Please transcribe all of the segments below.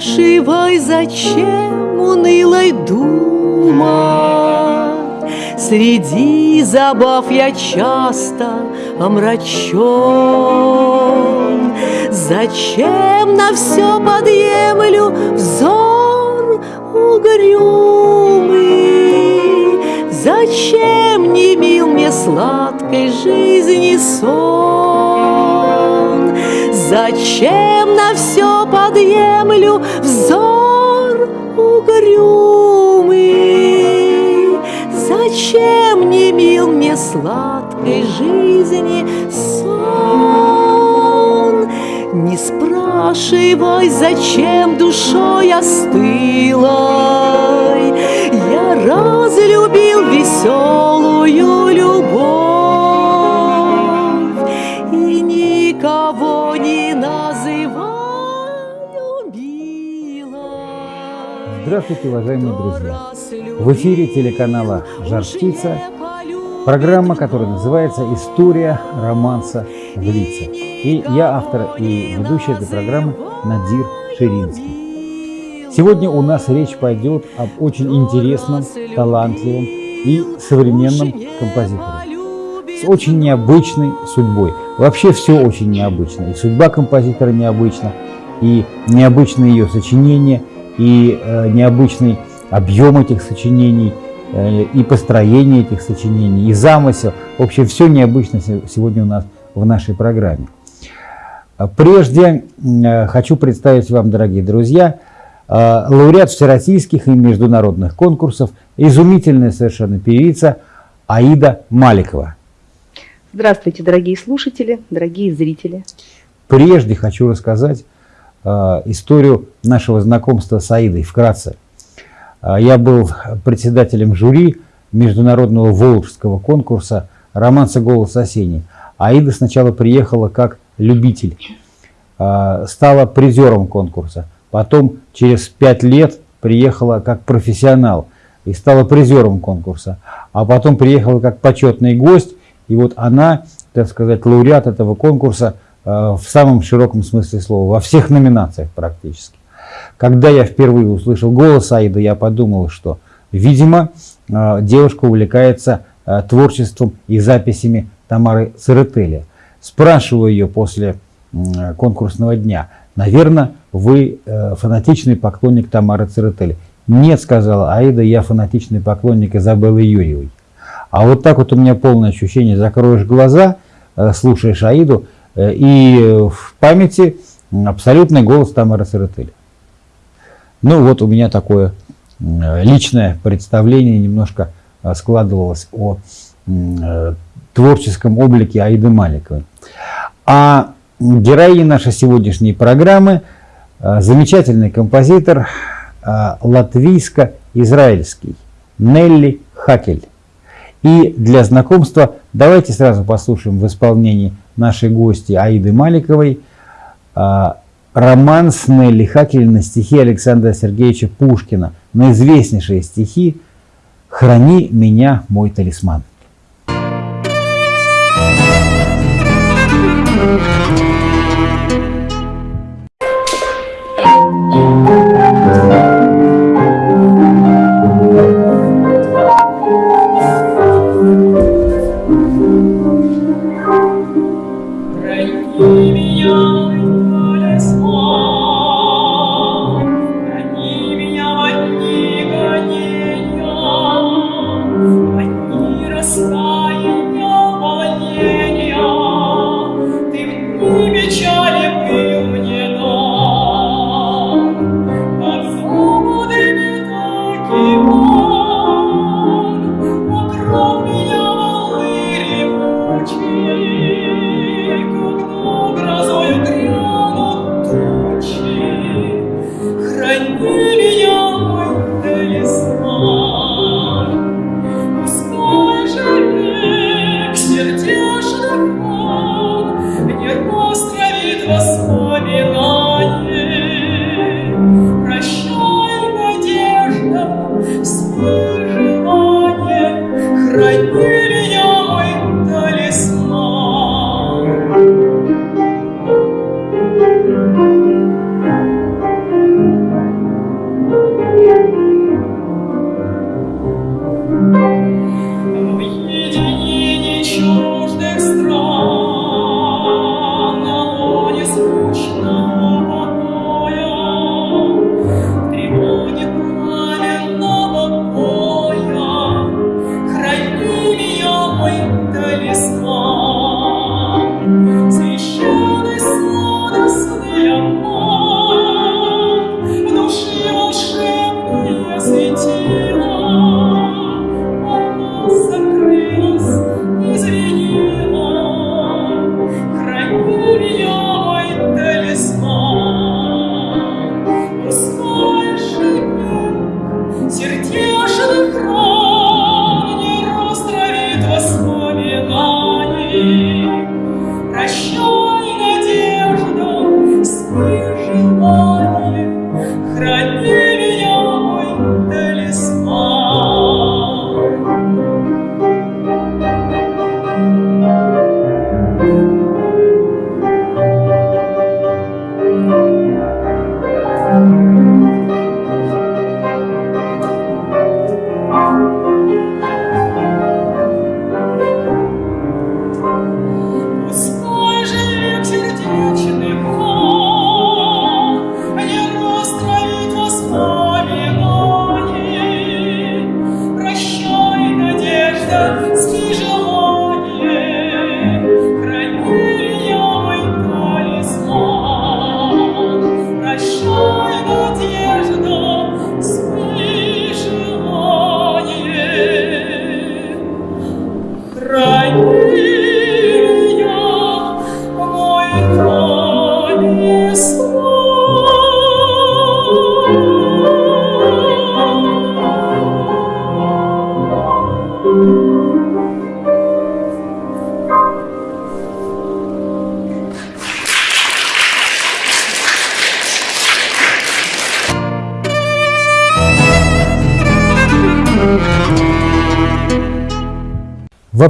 Спрашивай, зачем унылой думать. Среди забав я часто омрачен. Зачем на все подъемлю взор угрюмый? Зачем не мил мне сладкой жизни сон? Зачем на все подъемлю взор угрюмый? Зачем не мил мне сладкой жизни сон? Не спрашивай, зачем душой остылой Я разлюбил веселую Здравствуйте, уважаемые друзья! В эфире телеканала «Жар птица» программа, которая называется «История романса в лице». И я автор и ведущий этой программы Надир Ширинский. Сегодня у нас речь пойдет об очень интересном, талантливом и современном композиторе с очень необычной судьбой. Вообще все очень необычно. И судьба композитора необычна, и необычны ее сочинения – и э, необычный объем этих сочинений, э, и построение этих сочинений, и замысел. В общем, все необычно сегодня у нас в нашей программе. Прежде э, хочу представить вам, дорогие друзья, лауреат всероссийских и международных конкурсов, изумительная совершенно певица Аида Маликова. Здравствуйте, дорогие слушатели, дорогие зрители. Прежде хочу рассказать историю нашего знакомства с Аидой вкратце. Э, я был председателем жюри международного волжского конкурса романса «Голос осенний». Аида сначала приехала как любитель, э, стала призером конкурса. Потом через пять лет приехала как профессионал и стала призером конкурса. А потом приехала как почетный гость. И вот она, так сказать, лауреат этого конкурса – Э, в самом широком смысле слова, во всех номинациях практически. Когда я впервые услышал голос Аида, я подумал, что, видимо, э, девушка увлекается э, творчеством и записями Тамары Церетели. Спрашиваю ее после конкурсного дня, наверное, вы фанатичный поклонник Тамары Церетели. Нет, сказала Аида, я фанатичный поклонник Изабеллы Юрьевой. А вот так вот у меня полное ощущение, закроешь глаза, слушаешь Аиду, Э, и в памяти абсолютный голос Тамары Саратель. Ну вот у меня такое личное представление немножко э, складывалось о э, творческом облике Аиды Маликовой. А героиня нашей сегодняшней программы замечательный композитор латвийско-израильский Нелли Хакель. И для знакомства давайте сразу послушаем в исполнении нашей гости Аиды Маликовой, а, роман Снелли Хакелина стихи Александра Сергеевича Пушкина на известнейшие стихи «Храни меня, мой талисман».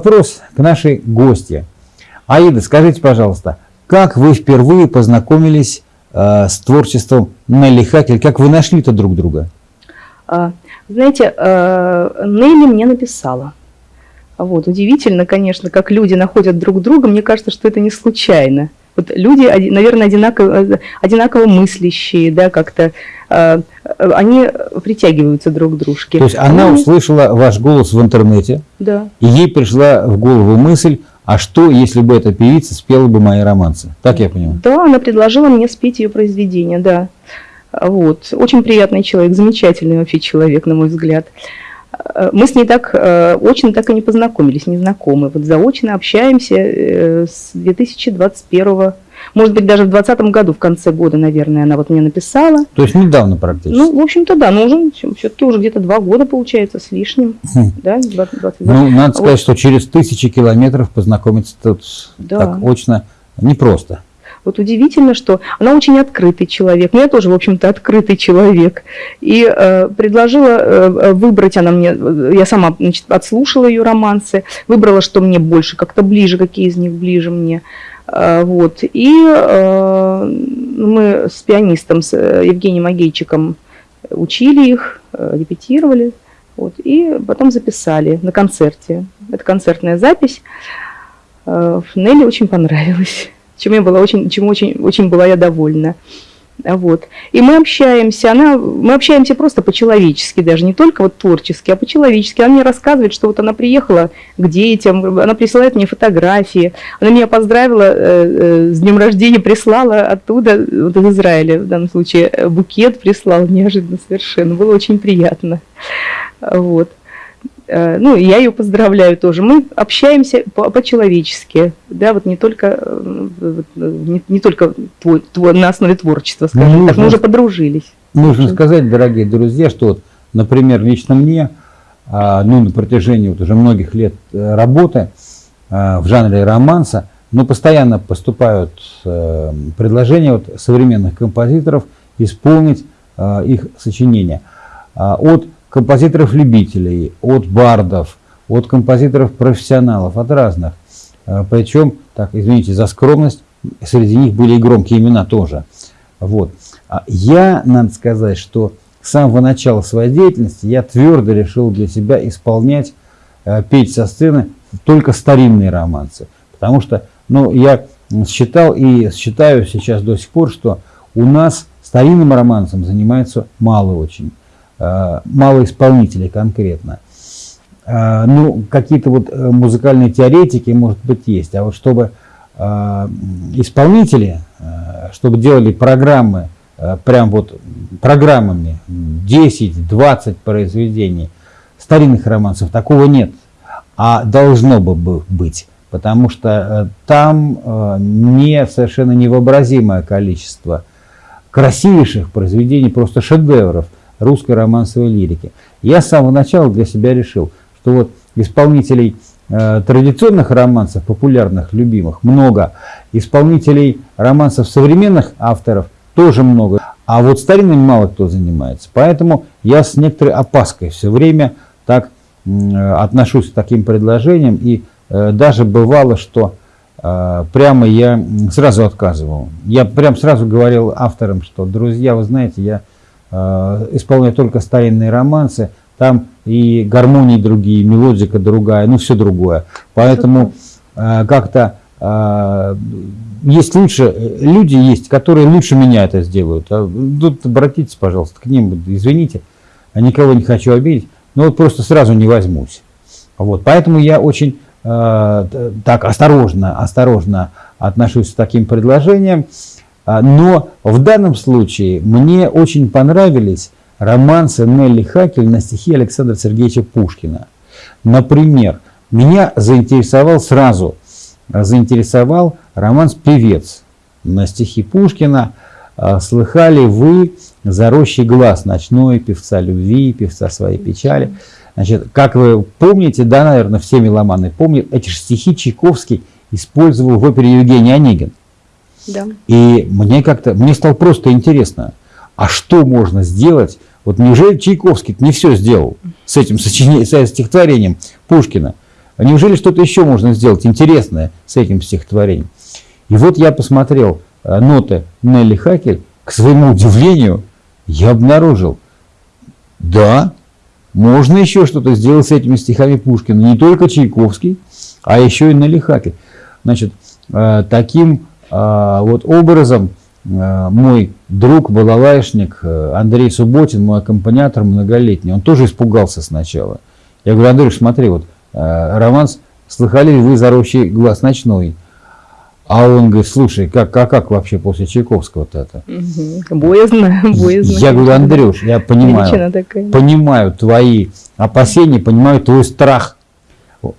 Вопрос к нашей гости. Аида, скажите, пожалуйста, как вы впервые познакомились э, с творчеством Нелли Хакель? Как вы нашли-то друг друга? А, знаете, э, Нелли мне написала. Вот, удивительно, конечно, как люди находят друг друга. Мне кажется, что это не случайно. Вот люди, наверное, одинаково, одинаково мыслящие, да, как-то э, они притягиваются друг к дружке. То есть она они... услышала ваш голос в интернете, да. и ей пришла в голову мысль, а что, если бы эта певица спела бы мои романсы? Так я понимаю? Да, она предложила мне спеть ее произведение, да. Вот. Очень приятный человек, замечательный вообще человек, на мой взгляд. Мы с ней так э, очень так и не познакомились, не знакомы. Вот заочно общаемся э, с 2021 может быть, даже в 2020 году, в конце года, наверное, она вот мне написала. То есть недавно практически? Ну, в общем-то, да, но уже все-таки уже где-то два года, получается, с лишним. Хм. Да, 20, 20, ну, надо сказать, вот. что через тысячи километров познакомиться тут да. так очно непросто. Вот удивительно, что она очень открытый человек. Ну, я тоже, в общем-то, открытый человек. И э, предложила э, выбрать она мне, я сама значит, отслушала ее романсы, выбрала, что мне больше, как-то ближе, какие из них ближе мне. Э, вот. И э, мы с пианистом, с Евгением Агейчиком учили их, э, репетировали. Вот, и потом записали на концерте. Это концертная запись. Э, Нелли очень понравилось чем я была очень, чему очень, очень была я довольна. Вот. И мы общаемся, она, мы общаемся просто по-человечески, даже не только вот творчески, а по-человечески. Она мне рассказывает, что вот она приехала к детям, она присылает мне фотографии, она меня поздравила э, э, с днем рождения, прислала оттуда, вот из Израиля в данном случае, букет прислал неожиданно совершенно, было очень приятно. Вот. Э, ну, я ее поздравляю тоже. Мы общаемся по-человечески, да, вот не только, э, не, не только твой, твой, на основе творчества, скажем нужно, так, мы уже подружились. Нужно сказать, дорогие друзья, что, вот, например, лично мне, а, ну, на протяжении вот уже многих лет э, работы а, в жанре романса, ну, постоянно поступают предложения вот современных композиторов исполнить их сочинения. А, от композиторов-любителей, от бардов, от композиторов-профессионалов, от разных. А, Причем, так, извините за скромность, среди них были и громкие имена тоже. Вот. А я, надо сказать, что с самого начала своей деятельности я твердо решил для себя исполнять, э, петь со сцены только старинные романсы. Потому что ну, я считал и считаю сейчас до сих пор, что у нас старинным романсом занимается мало очень. Э, мало исполнителей конкретно. Э, ну, какие-то вот э, музыкальные теоретики, может быть, есть. А вот чтобы исполнители, чтобы делали программы, прям вот программами 10-20 произведений старинных романсов, такого нет. А должно бы быть, потому что там не совершенно невообразимое количество красивейших произведений, просто шедевров русской романсовой лирики. Я с самого начала для себя решил, что вот исполнителей э, традиционных романсов, популярных, любимых, много. Исполнителей романсов современных авторов тоже много. А вот старинными мало кто занимается. Поэтому я с некоторой опаской все время так э, отношусь к таким предложениям. И э, даже бывало, что э, прямо я сразу отказывал. Я прям сразу говорил авторам, что, друзья, вы знаете, я исполняют только старинные романсы, там и гармонии другие, мелодика другая, ну все другое. Поэтому э, как-то э, есть лучше, люди есть, которые лучше меня это сделают. А тут обратитесь, пожалуйста, к ним, извините, никого не хочу обидеть, но вот просто сразу не возьмусь. Вот, поэтому я очень э, так осторожно, осторожно отношусь к таким предложениям. А, но в данном случае мне очень понравились романсы Нелли Хакель на стихи Александра Сергеевича Пушкина. Например, меня заинтересовал сразу, заинтересовал романс «Певец» на стихи Пушкина. А, слыхали вы «Зарощий глаз» ночной певца любви, певца своей печали. Значит, как вы помните, да, наверное, все меломаны помнят, эти же стихи Чайковский использовал в опере Евгений Онегин. Да. И мне как-то, мне стало просто интересно, а что можно сделать? Вот неужели Чайковский не все сделал с этим сочинением, с стихотворением Пушкина? а неужели что-то еще можно сделать интересное с этим стихотворением? И вот я посмотрел э, ноты Нелли Хакель, к своему удивлению, я обнаружил, да, можно еще что-то сделать с этими стихами Пушкина. Не только Чайковский, а еще и Нелли Хакель. Значит, э, таким вот образом мой друг, балалайшник Андрей Субботин, мой аккомпаниатор многолетний, он тоже испугался сначала. Я говорю, Андрей, смотри, вот романс «Слыхали ли вы зарощий глаз ночной?» А он говорит, слушай, как, а как вообще после Чайковского-то это? Угу. Боязно, боязно. Я говорю, Андрюш, я понимаю, понимаю твои опасения, понимаю твой страх.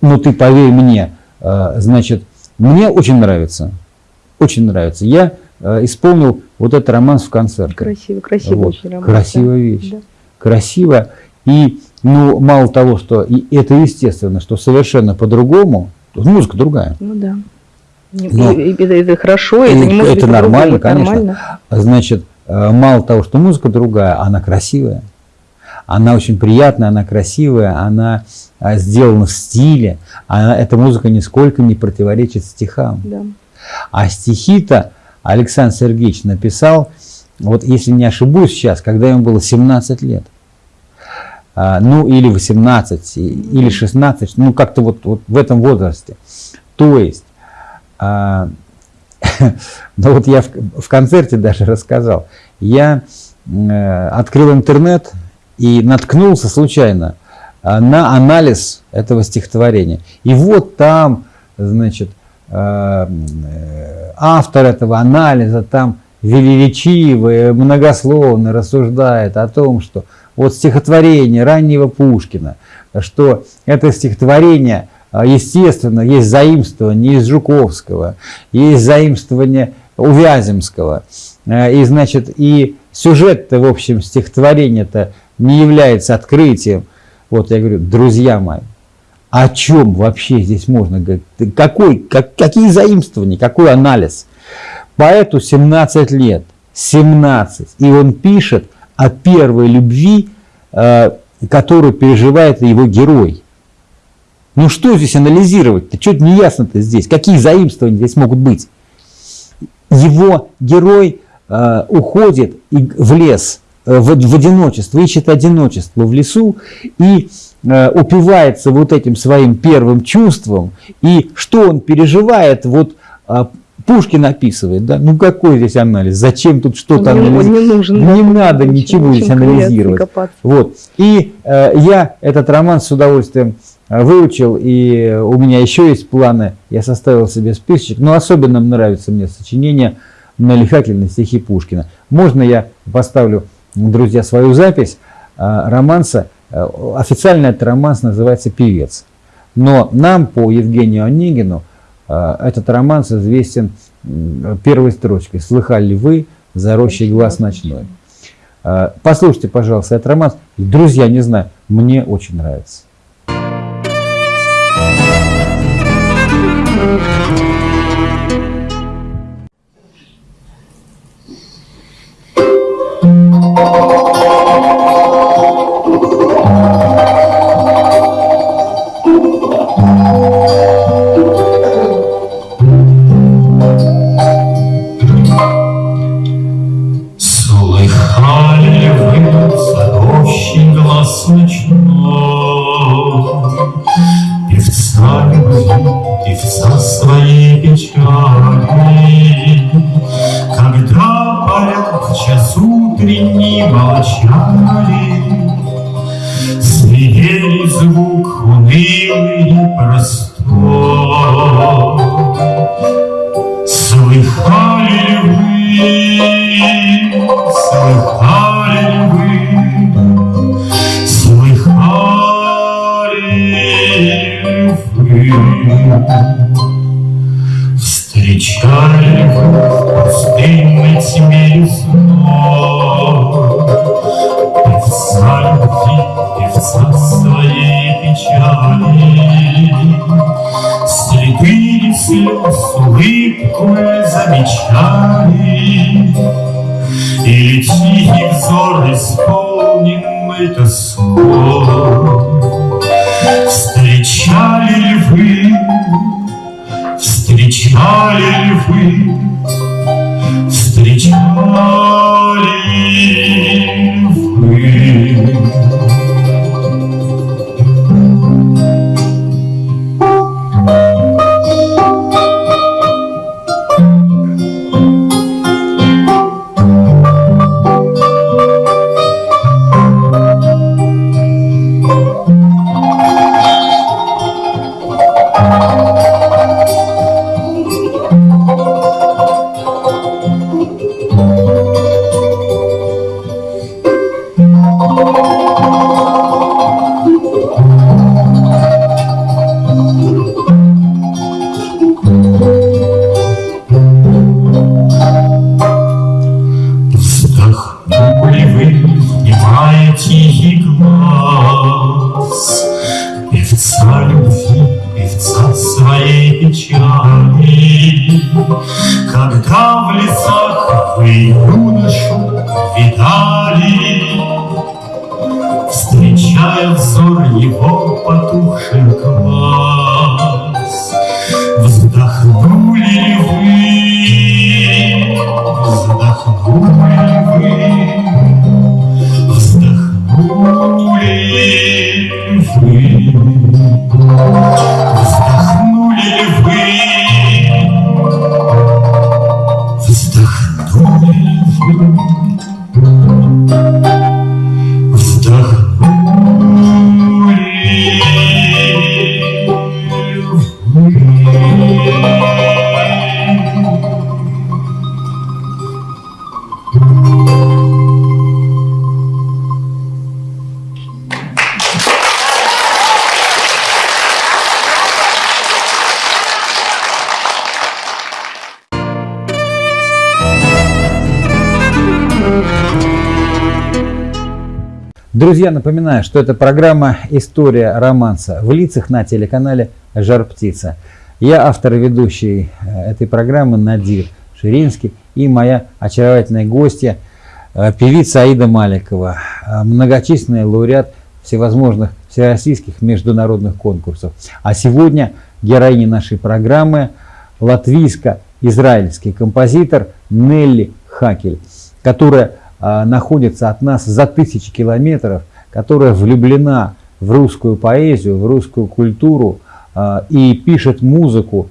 Но ты поверь мне, э, значит, мне очень нравится, очень нравится. Я э, исполнил вот этот романс в концерте. Красиво, красиво вот. очень романс. Красивая да. вещь, да. красиво. И, ну, мало того, что и это естественно, что совершенно по-другому, музыка другая. Ну да. Но, это, это хорошо, это не может Это быть нормально, конечно. Нормально. Значит, э, мало того, что музыка другая, она красивая. Она очень приятная, она красивая, она э, сделана в стиле. Она, эта музыка нисколько не противоречит стихам. Да. А стихи-то Александр Сергеевич написал, вот если не ошибусь сейчас, когда ему было 17 лет. А, ну, или 18, или 16, ну, как-то вот, вот в этом возрасте. То есть, а, ну вот я в, в концерте даже рассказал. Я э, открыл интернет и наткнулся случайно э, на анализ этого стихотворения. И вот там, значит, автор этого анализа там величиво и многословно рассуждает о том, что вот стихотворение раннего Пушкина, что это стихотворение – а, естественно, есть заимствование из Жуковского, есть заимствование у Вяземского. А, и, значит, и сюжет-то, в общем, стихотворение-то не является открытием. Вот я говорю, друзья мои, о чем вообще здесь можно говорить? Какой, как, какие заимствования, какой анализ? Поэту 17 лет, 17, и он пишет о первой любви, а, которую переживает его герой. Ну что здесь анализировать-то? Что-то не ясно-то здесь. Какие заимствования здесь могут быть? Его герой э, уходит в лес, э, в, в одиночество, ищет одиночество в лесу и э, упивается вот этим своим первым чувством. И что он переживает, вот э, Пушкин описывает, да? Ну какой здесь анализ? Зачем тут что-то анализировать? Не, нужен, не надо ничего здесь анализировать. Вот. И э, я этот роман с удовольствием выучил, и у меня еще есть планы, я составил себе списочек, но особенно нравится мне сочинение на лихательные стихи Пушкина. Можно я поставлю, друзья, свою запись а, романса, а, Э, Официально этот романс называется «Певец». Но нам, по Евгению Онегину, э, этот романс известен первой строчкой «Слыхали вы за рощей глаз ночной». Э, послушайте, пожалуйста, этот романс. Друзья, не знаю, мне очень нравится. улыбку замечали, Или тихий взор исполненный тоской. Встречали ли вы, встречали ли вы Друзья, напоминаю, что это программа «История романса» в лицах на телеканале «Жар птица». Я автор и ведущий э, этой программы Надир Ширинский и моя очаровательная гостья, э, певица Аида Маликова, э, многочисленный лауреат всевозможных всероссийских международных конкурсов. А сегодня героиня нашей программы латвийско-израильский композитор Нелли Хакель, которая находится от нас за тысячи километров, которая влюблена в русскую поэзию, в русскую культуру а, и пишет музыку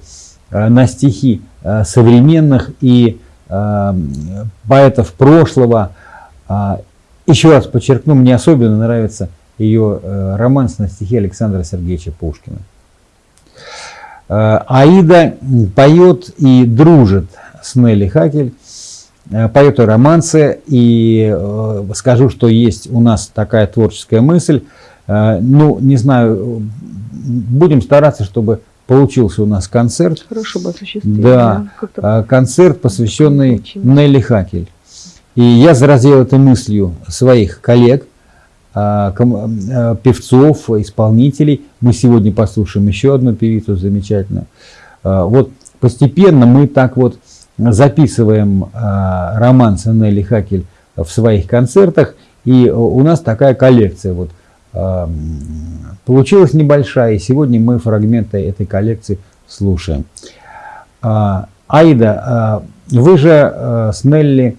а, на стихи современных и поэтов прошлого. Еще раз подчеркну, мне особенно нравится ее романс на стихи Александра Сергеевича Пушкина. Аида поет и дружит с Нелли Хакель. Э, поэт романсы, и э, скажу, что есть у нас такая творческая мысль. Э, ну, не знаю, будем стараться, чтобы получился у нас концерт. Хорошо бы осуществить. Да, да концерт, посвященный Нелли Хакель. И я заразил этой мыслью своих коллег, певцов, исполнителей. Мы сегодня послушаем еще одну певицу замечательную. Вот постепенно мы так вот записываем э, роман Нелли Хакель в своих концертах, и у нас такая коллекция вот э, получилась небольшая, и сегодня мы фрагменты этой коллекции слушаем. Э, Аида, э, вы же с Нелли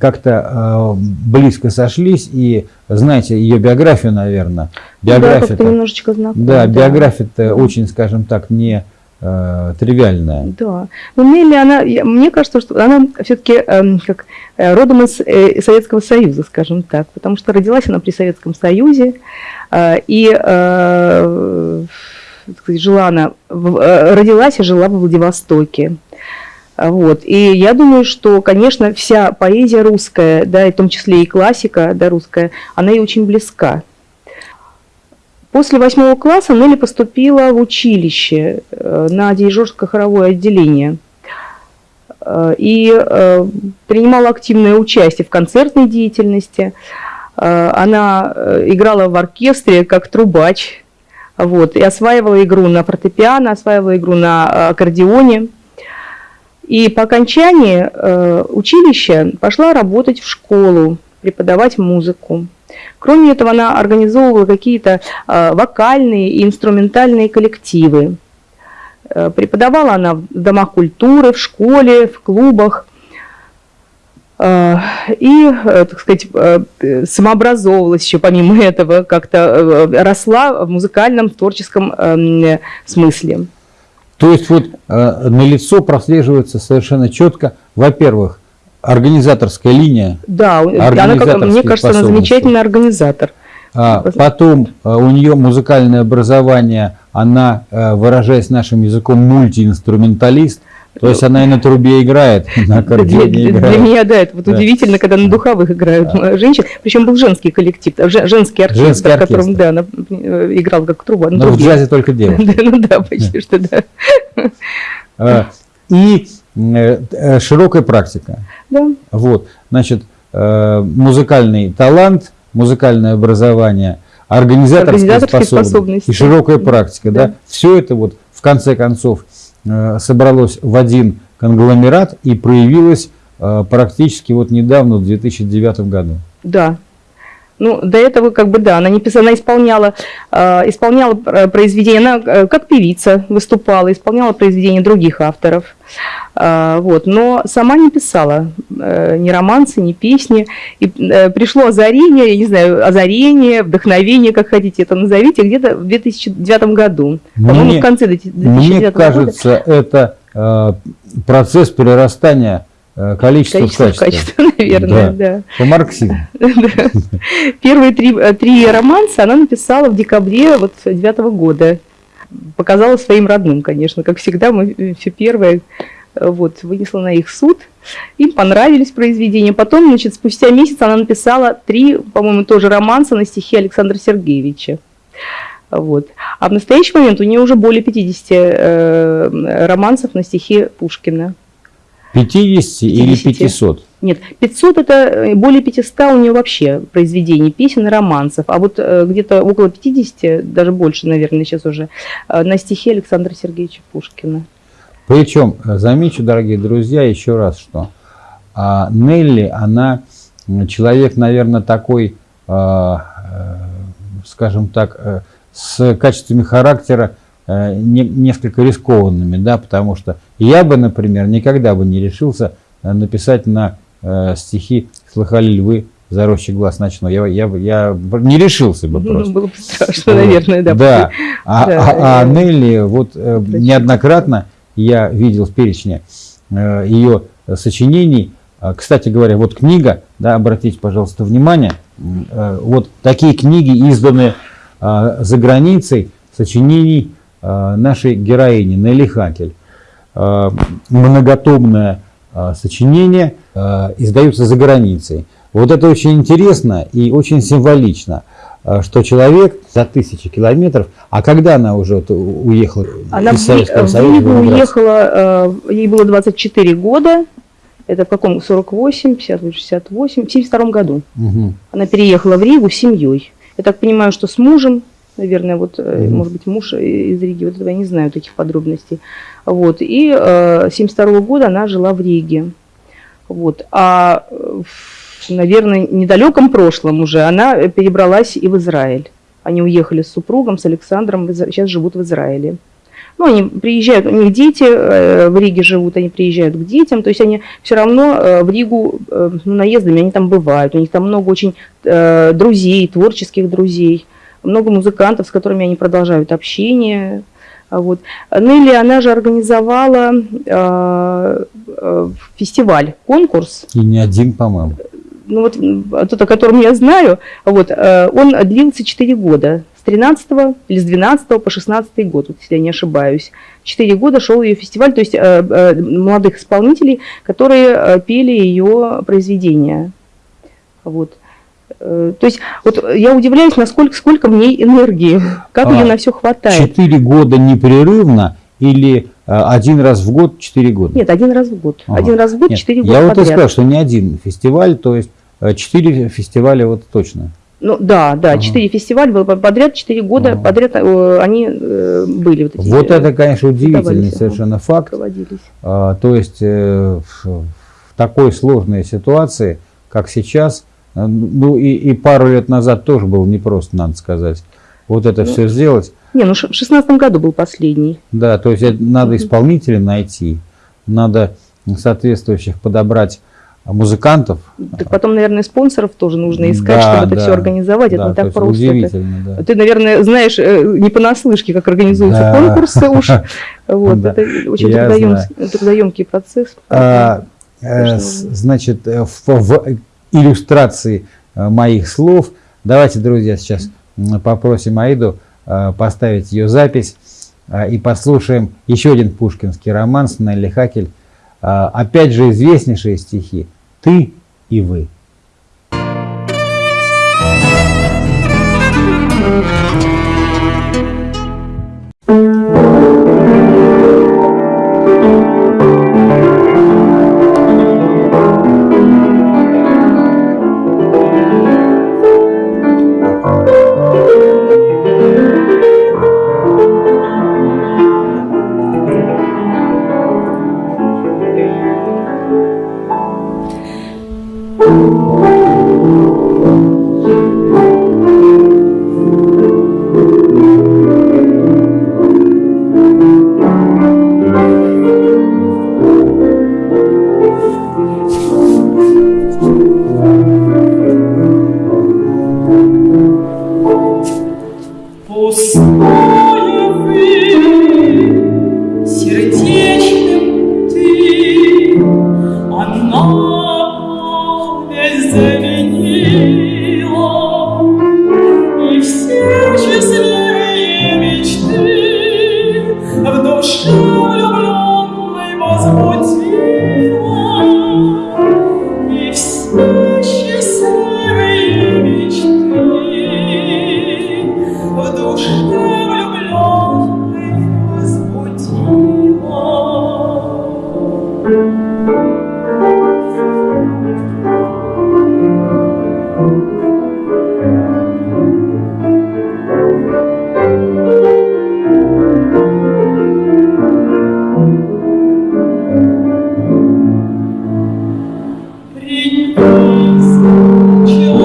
как-то близко сошлись и знаете ее биографию, наверное. Биография да, немножечко знакома. Да, да. биография-то очень, скажем так, не э, тривиальная. Да. Но Нелли, она, мне кажется, что она все-таки эм, как э, родом из э, Советского Союза, скажем так, потому что родилась она при Советском Союзе, э, и э, жила она, в, э, родилась и жила в Владивостоке. Вот. И я думаю, что, конечно, вся поэзия русская, да, и в том числе и классика да, русская, она ей очень близка. После восьмого класса Нелли поступила в училище э, на дирижерское хоровое отделение э, и э, принимала активное участие в концертной деятельности. Она играла в оркестре как трубач, вот, и осваивала игру на фортепиано, осваивала игру на аккордеоне. И по окончании училища пошла работать в школу, преподавать музыку. Кроме этого, она организовывала какие-то э, вокальные и инструментальные коллективы. Э, преподавала она в домах культуры, в школе, в клубах. Э, и, э, так сказать, самообразовывалась еще помимо этого, как-то росла в музыкальном, творческом э, смысле. То есть вот э, на лицо прослеживается совершенно четко, во-первых, организаторская линия, Да, она, как, мне кажется, она замечательный организатор. а, потом э, у нее музыкальное образование, она, э, выражаясь нашим языком, мультиинструменталист, то есть она и на трубе играет, на Для, аккордеоне для- для играет. меня, да, это вот Да. удивительно, когда на духовых играют Да. женщин. Причем был женский коллектив, э, же- женский оркестр, Женский в котором, оркестр. да, она э, играла как труба. Но в трубе. джазе только девушки. Да, ну да, почти что да. А, И широкая практика. Да, Вот, значит, э, музыкальный талант, музыкальное образование, организаторские, Организаторские способности, способности. и широкая практика, да, Да. все это вот в конце концов э, собралось в один конгломерат и проявилось э, практически вот недавно, в 2009 году. да. Ну, до этого, как бы, да, она не писала, она исполняла, э, исполняла э, произведения, она э, как певица выступала, исполняла произведения других авторов, А, вот, но сама не писала э, ни романсы, ни песни, и э, пришло озарение, я не знаю, озарение, вдохновение, как хотите это назовите, где-то в 2009 году, по-моему, Мне- в конце 2009 Мне года. кажется, это э, процесс перерастания э, количества, Количество в в качество. качество, наверное, Да. да. По марксизму. Первые три, э, три романса она написала в декабре вот девятого года. Показала своим родным, конечно, как всегда, мы все первое э, вот, вынесла на их суд. Им понравились произведения. Потом, значит, спустя месяц она написала три, по-моему, тоже романса на стихи Александра Сергеевича. Вот. А в настоящий момент у нее уже более 50 э, романсов на стихи Пушкина. 50 или 50. 500? Нет, 500 это э, более 500 у нее вообще произведений, песен и романсов, а вот э, где-то около 50, даже больше, наверное, сейчас уже, э, на стихи Александра Сергеевича Пушкина. Причем, замечу, дорогие друзья, еще раз, что а, Нелли, она человек, наверное, такой, а, скажем так, с качествами характера не- несколько рискованными, да, потому что я бы, например, никогда бы не решился э, написать на э, стихи «Слыхали ли вы заросший глаз ночной». Я, я, я не решился бы Ну, просто. было бы страшно, наверное, да. Да. А, Да, а- а Нелли, вот э, неоднократно я видел в перечне э, ее сочинений. А, Кстати говоря, вот книга, да, обратите, пожалуйста, внимание, э, вот такие книги изданы а, за границей сочинений нашей героини Нелли Хакель. А, Многотомное а, сочинение издаются за границей. Вот это очень интересно и очень символично, что человек за тысячи километров, а когда она уже вот уехала Она из Советского в Союза? Ригу в уехала, э, ей было 24 года, это в каком, 48, 50, 68, в 72 году. Мгм. Она переехала в Ригу с семьей. Я так понимаю, что с мужем, наверное, вот, э, Мгм. может быть, муж из Риги, вот этого я не знаю таких подробностей. Вот. И э, с 72 года она жила в Риге. Вот. А э, в, наверное, недалеком прошлом уже она э, перебралась и в Израиль. Они уехали с супругом, с Александром, сейчас живут в Израиле. Ну, они приезжают, у них дети э, в Риге живут, они приезжают к детям, то есть они все равно э, в Ригу э, ну, наездами, они там бывают, у них там много очень э, друзей, творческих друзей, много музыкантов, с которыми они продолжают общение. А Вот. Нелли, она же организовала э, э, фестиваль, конкурс, И не один, по-моему. ну вот тот, о котором я знаю, вот, э, он длился 4 года, с 13 или с 12 по 16 год, вот, если я не ошибаюсь. 4 года шел ее фестиваль, то есть э, э, молодых исполнителей, которые э, пели ее произведения. Вот. Э, То есть вот я удивляюсь, насколько сколько в ней энергии, как А, ее на все хватает. Четыре года непрерывно или э, один раз в год четыре года? Нет, один раз в год. Ага. Один раз в год, четыре года Я вот и сказал, что не один фестиваль, то есть э, четыре фестиваля вот точно. Ну да, да, Ага. четыре фестиваля было подряд, четыре года Ага. подряд э, они э, были вот эти. Вот э, это, конечно, удивительный давались, ага. совершенно факт. А, То есть э, в в такой сложной ситуации, как сейчас, Э, Ну и, и пару лет назад тоже было непросто, надо сказать. Вот это Ну, все сделать. Не, ну в шестнадцатом году был последний. Да, то есть это надо исполнителей найти, надо соответствующих подобрать музыкантов. Так потом, наверное, спонсоров тоже нужно искать, Да, чтобы это да. все организовать. Это Да, не то так просто. Это- Удивительно, да. Ты, наверное, знаешь э, не понаслышке, как организуются Да. конкурсы уж. Вот, Да, это очень трудоем- трудоемкий процесс. А, э, значит, э, в, в иллюстрации э, моих слов, давайте, друзья, сейчас попросим Аиду э, поставить ее запись э, и послушаем еще один пушкинский романс Нелли Хакель. Опять же, известнейшие стихи «Ты и вы». Пустое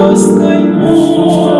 Deus tem.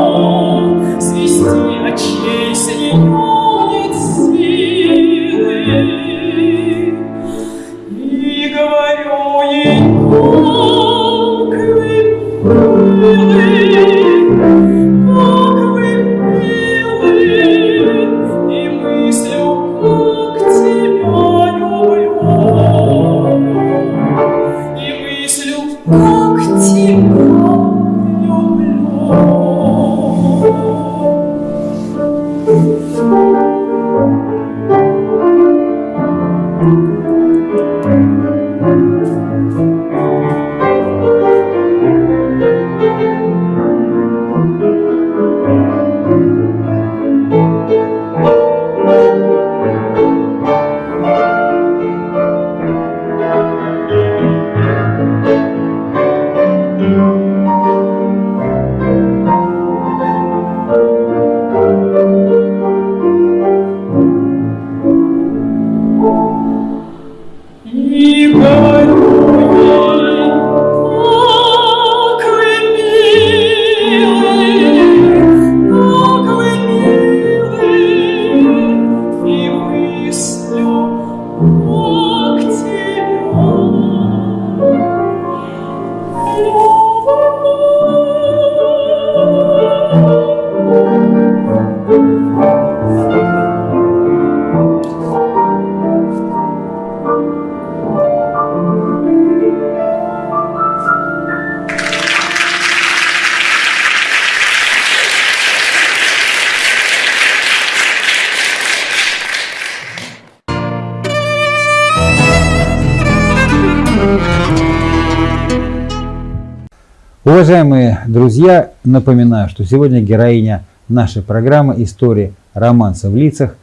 Уважаемые друзья, напоминаю, что сегодня героиня нашей программы «История романса в лицах»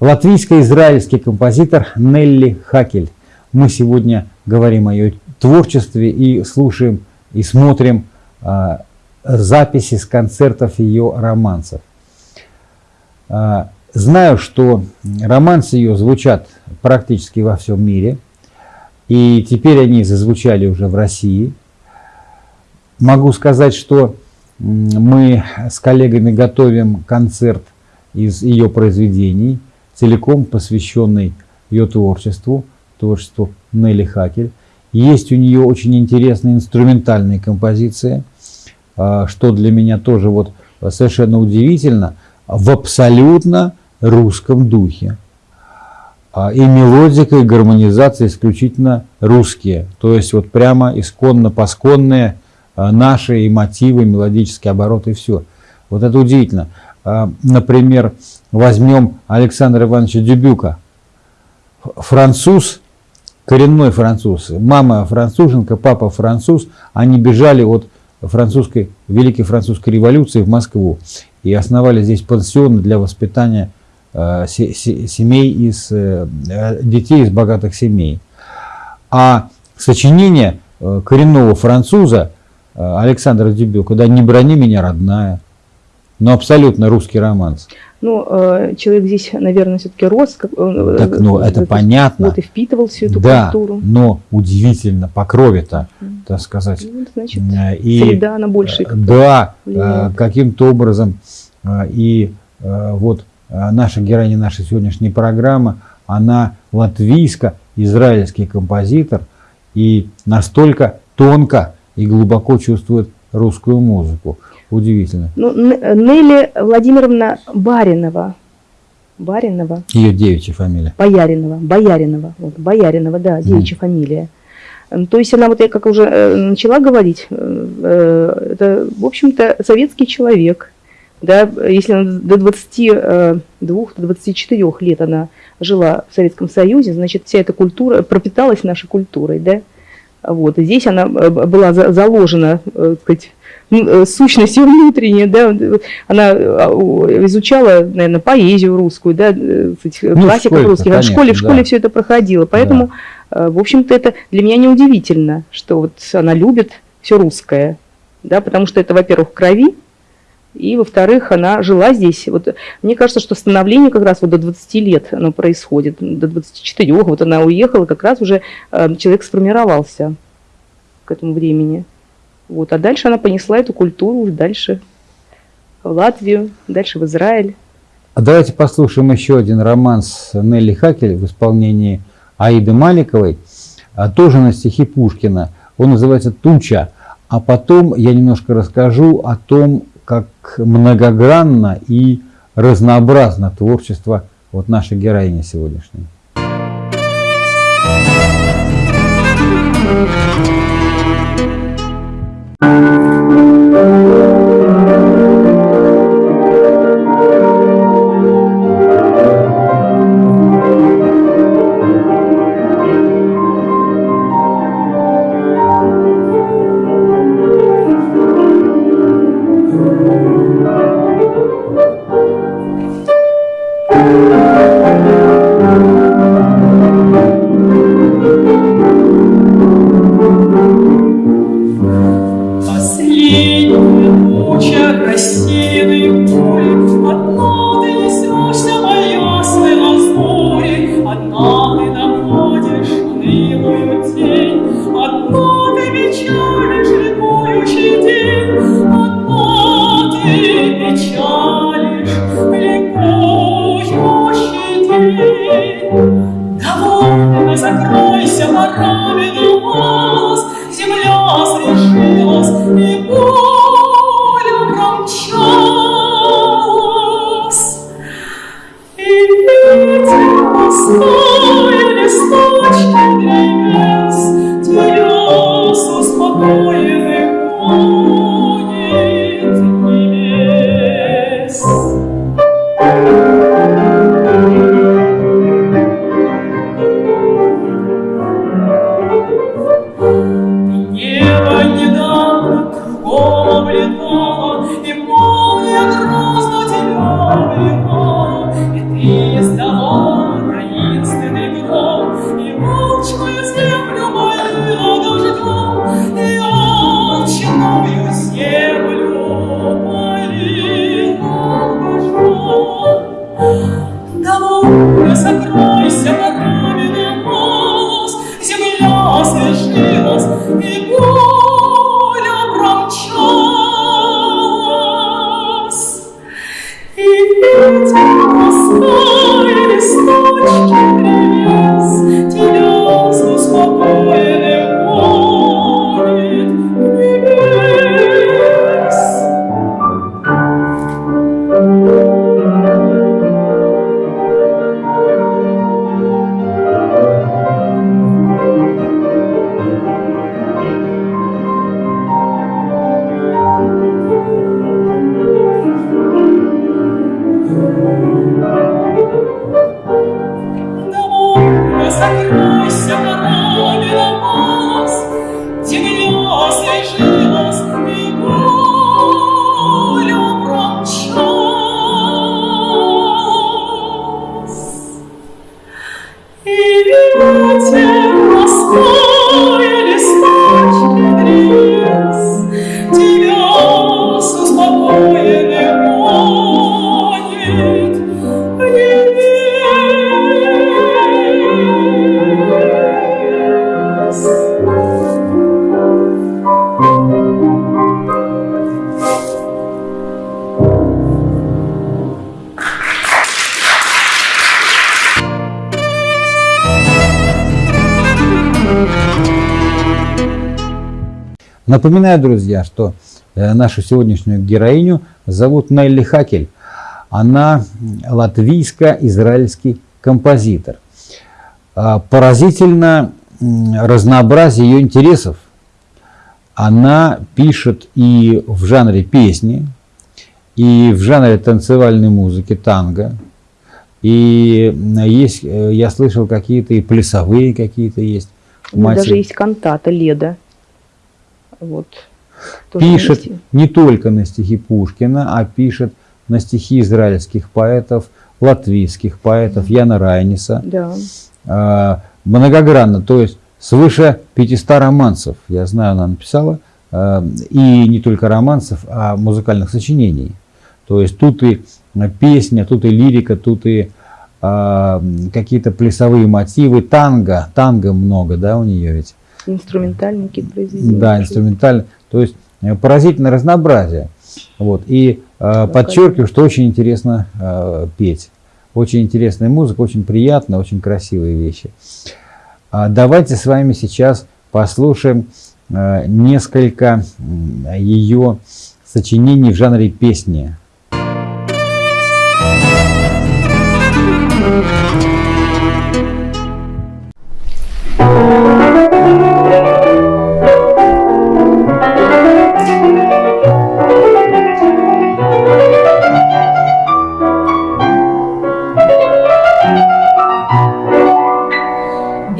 латвийско-израильский композитор Нелли Хакель. Мы сегодня говорим о ее творчестве и слушаем и смотрим а, записи с концертов ее романсов. А, знаю, что романсы ее звучат практически во всем мире, и теперь они зазвучали уже в России. Могу сказать, что мы с коллегами готовим концерт из ее произведений, целиком посвященный ее творчеству, творчеству Нелли Хакель. Есть у нее очень интересные инструментальные композиции, а, что для меня тоже вот совершенно удивительно, в абсолютно русском духе. А, И мелодика, и гармонизация исключительно русские. То есть вот прямо исконно-посконные наши и мотивы, мелодические обороты, и все. Вот это удивительно. А, Например, возьмем Александра Ивановича Дюбюка. Француз, коренной француз. Мама француженка, папа француз. Они бежали от французской, Великой Французской революции в Москву и основали здесь пансионы для воспитания э, се- се- семей из э, э, детей из богатых семей. А сочинение э, коренного француза э, Александра Дюбюка, да, «Не брони меня, родная», но абсолютно русский романс. Ну, э, человек здесь, наверное, все-таки рос. как, э, Так, ну, э, это э, понятно. Вот и впитывал всю эту да, культуру. но удивительно, по крови-то, так сказать. Ну, значит, Э, И, среда, она больше э, Да, э, каким-то образом э, и э, вот э, наша героиня нашей сегодняшней программы, она латвийско-израильский композитор и настолько тонко и глубоко чувствует русскую музыку. Удивительно. Ну, Нелли Владимировна Баринова. Баринова. Ее девичья фамилия. Бояринова, Бояринова, вот, Бояринова, да, девичья фамилия. М, То есть она, вот я как уже э, начала говорить, э, э, это, в общем-то, советский человек, да, если она до 22, до 24 лет она жила в Советском Союзе, значит, вся эта культура пропиталась нашей культурой, да, вот, и здесь она э, была за- заложена, э, так сказать, э, сущностью внутренней, да, она у- изучала, наверное, поэзию русскую, да, Ну, в классиков русских, а в школе, в конечно, школе да. все это проходило, поэтому, э, в общем-то, это для меня неудивительно, что вот она любит все русское, да, потому что это, во-первых, в крови, и, во-вторых, она жила здесь. Вот, мне кажется, что становление как раз вот до 20 лет оно происходит, до 24, вот она уехала, как раз уже э, человек сформировался к этому времени. Вот, а дальше она понесла эту культуру дальше в Латвию, дальше в Израиль. А давайте послушаем еще один романс Нелли Хакель в исполнении Аиды Маликовой, а тоже на стихи Пушкина. Он называется «Туча». А потом я немножко расскажу о том, как многогранно и разнообразно творчество вот нашей героини сегодняшней. Последняя Напоминаю, друзья, что э, нашу сегодняшнюю героиню зовут Нелли Хакель. Она латвийско-израильский композитор. А, Поразительно разнообразие ее интересов. Она пишет и в жанре песни, и в жанре танцевальной музыки, танго. И есть, э, я слышал, какие-то и плясовые какие-то есть. У Мать- даже есть кантата Леда. Вот. Пишет вместе. не только на стихи Пушкина, а пишет на стихи израильских поэтов, латвийских поэтов, Яна Райниса. Да. Э, многогранно, то есть свыше 500 романсов, я знаю, она написала, э, и не только романсов, а музыкальных сочинений. То есть тут и песня, тут и лирика, тут и э, какие-то плясовые мотивы, танго, танго много, да, у нее ведь. Инструментальные какие-то произведения. Да, инструментально. То есть э, поразительное разнообразие. Вот. И э, подчеркиваю, что очень интересно э, петь. Очень интересная музыка, очень приятная, очень красивые вещи. А давайте с вами сейчас послушаем э, несколько м, ее сочинений в жанре песни.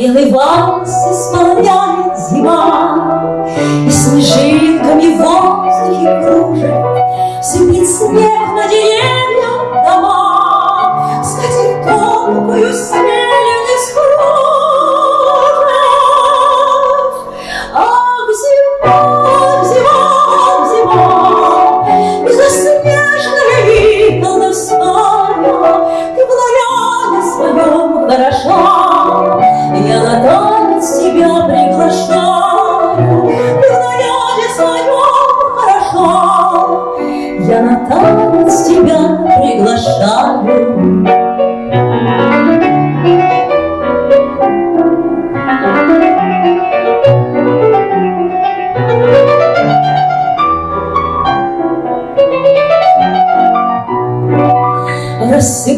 Белый вальс исполняет зима, И снежинками в воздухе кружит, Сыпет снег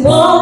more.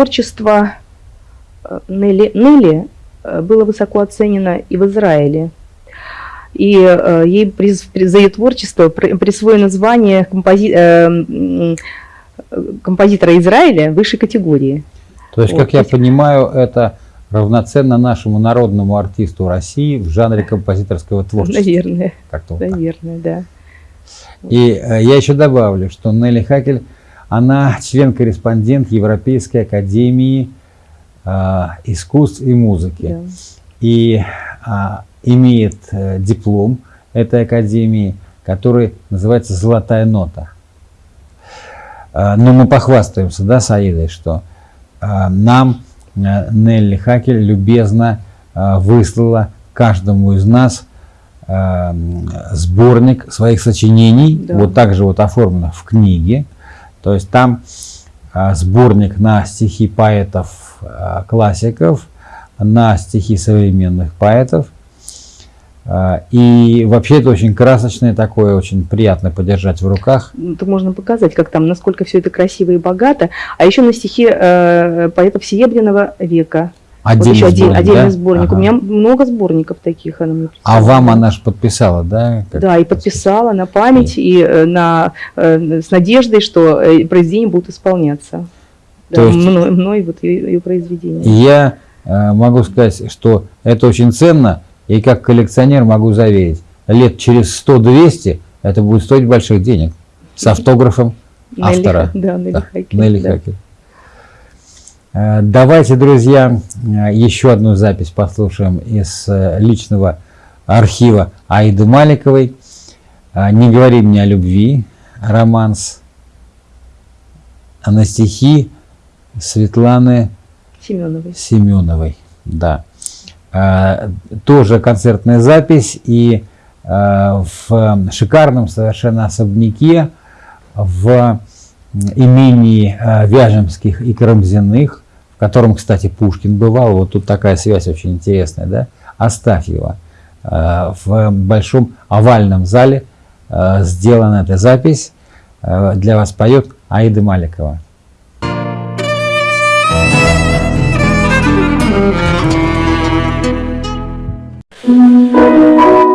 Творчество э, Нелли, Нелли э, было высоко оценено и в Израиле. И э, ей приз- при- за ее творчество при- присвоено звание компози- э, композитора Израиля высшей категории. То есть, Вот, как я понимаю, это равноценно нашему народному артисту России в жанре композиторского творчества. Наверное, Как-то вот так. наверное, да. И я еще добавлю, что Нелли Хакель, она член-корреспондент Европейской академии э, искусств и музыки. да. И а, имеет э, диплом этой академии, который называется «Золотая нота». А, Но мы похвастаемся, да, с Аидой, что а, нам э, Нелли Хакель любезно а, выслала каждому из нас сборник своих сочинений, Да. вот так же вот оформлено в книге. То есть там а, сборник на стихи поэтов а, на стихи современных поэтов. А, И вообще это очень красочное такое, очень приятно подержать в руках. Ну, Это можно показать, как там, насколько все это красиво и богато. А еще на стихи э, поэтов Серебряного века. Вот Отдельный еще один- сборник, отдельный да? сборник. Ага. У меня много сборников таких. Она мне А вам она же подписала, да? как- Да, и подписала на память, и э, на, э, с надеждой, что э, произведения будут исполняться. Да, есть- мной, мной вот ее, ее произведения. И я могу сказать, что это очень ценно, и как коллекционер могу заверить, лет через 100-200 это будет стоить больших денег. С автографом автора. Да, Нелли Да, Хакель, Нелли да. Хакель. Э, Давайте, друзья, э, еще одну запись послушаем из э, личного архива Аиды Маликовой. Э, «Не говори мне о любви», романс, на стихи Светланы Семеновой. Семеновой. Да. Тоже концертная запись и в шикарном совершенно особняке в имении Вяжемских и Карамзиных, в котором, кстати, Пушкин бывал, вот тут такая связь очень интересная, да, Астафьева. А, В большом овальном зале а, сделана эта запись. А, Для вас поет Аида Маликова. Не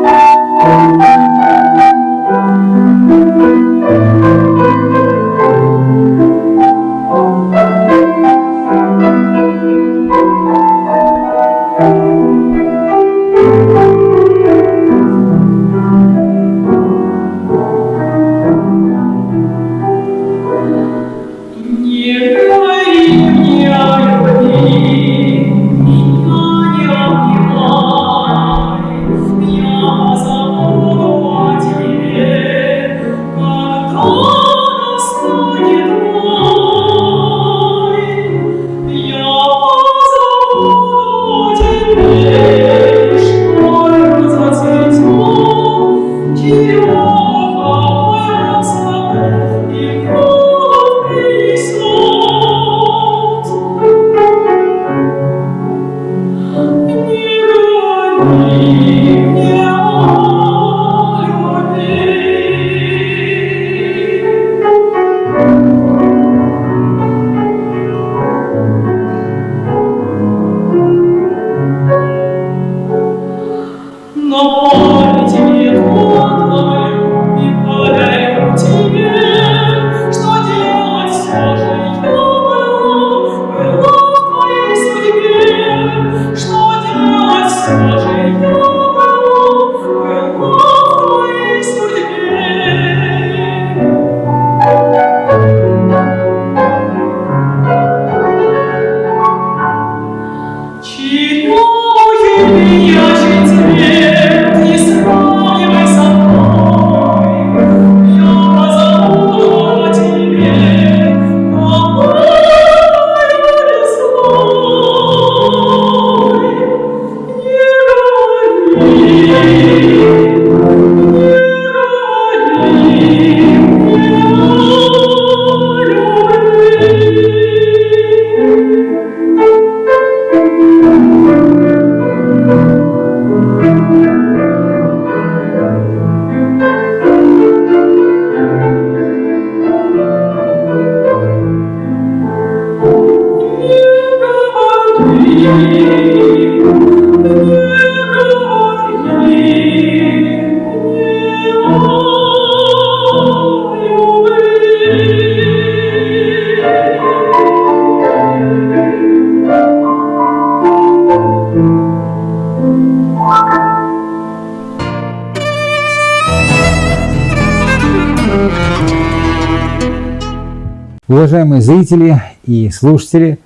Уважаемые зрители и слушатели,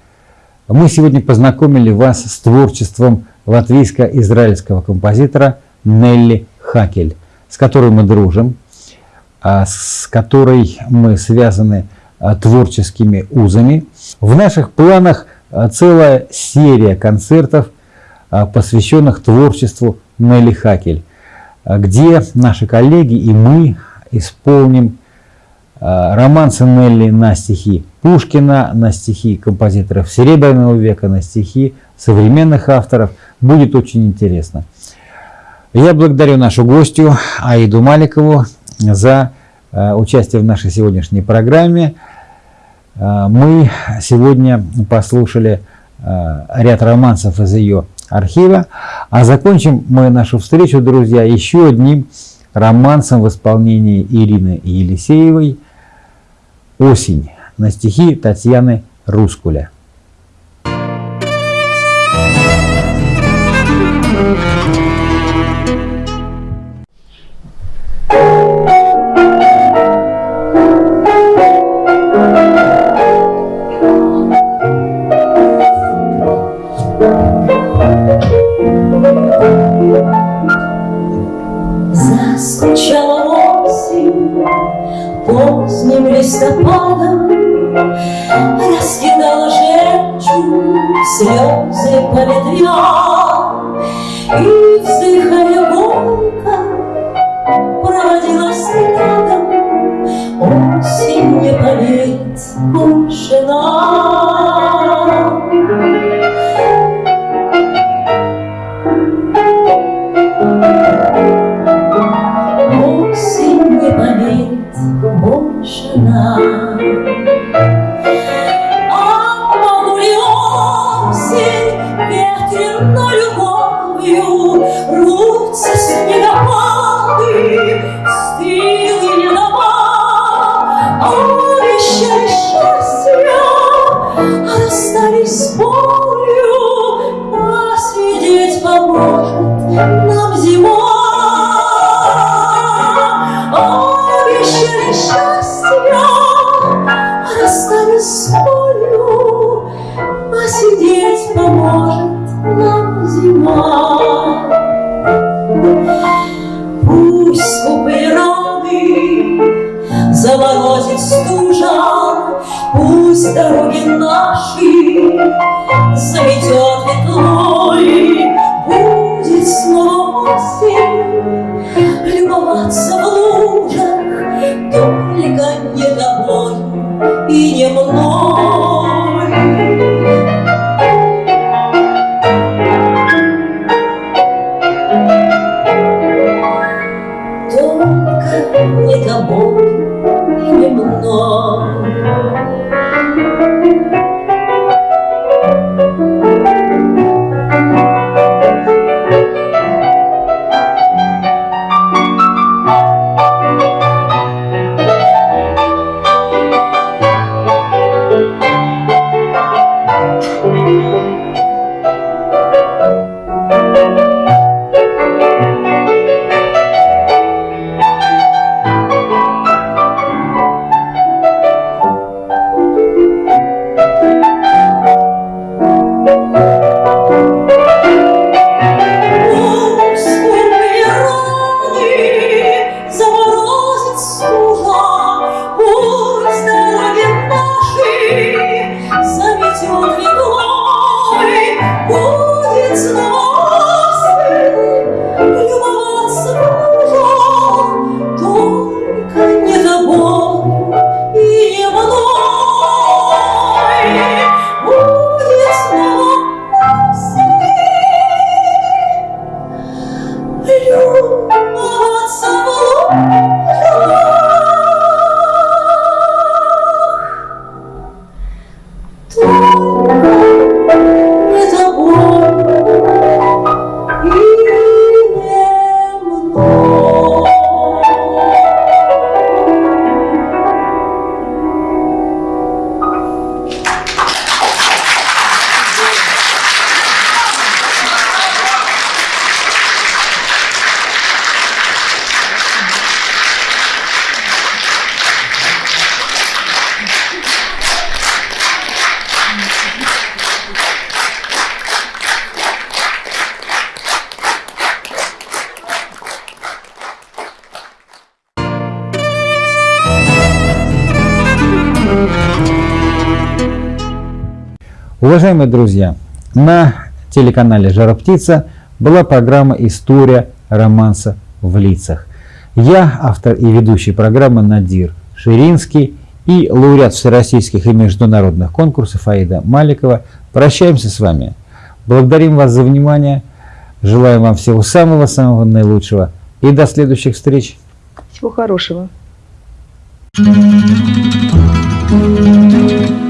мы сегодня познакомили вас с творчеством латвийско-израильского композитора Нелли Хакель, с которой мы дружим, а с которой мы связаны а, творческими узами. В наших планах а, целая серия концертов, посвященных творчеству Нелли Хакель, где наши коллеги и мы исполним романсы Нелли на стихи Пушкина, на стихи композиторов Серебряного века, на стихи современных авторов. Будет очень интересно. Я благодарю нашу гостью Аиду Маликову за участие в нашей сегодняшней программе. Мы сегодня послушали ряд романсов из ее архива, а закончим мы нашу встречу, друзья, еще одним романсом в исполнении Ирины Елисеевой «Осень» на стихи Татьяны Рускуля. Листопадом, Раскидала жемчуг слезы по ветвям, Уважаемые друзья, на телеканале «Жара птица» была программа «История романса в лицах». Я, автор и ведущий программы Надир Ширинский и лауреат всероссийских и международных конкурсов Аида Маликова прощаемся с вами. Благодарим вас за внимание, желаем вам всего самого-самого наилучшего и до следующих встреч. Всего хорошего. Thank you.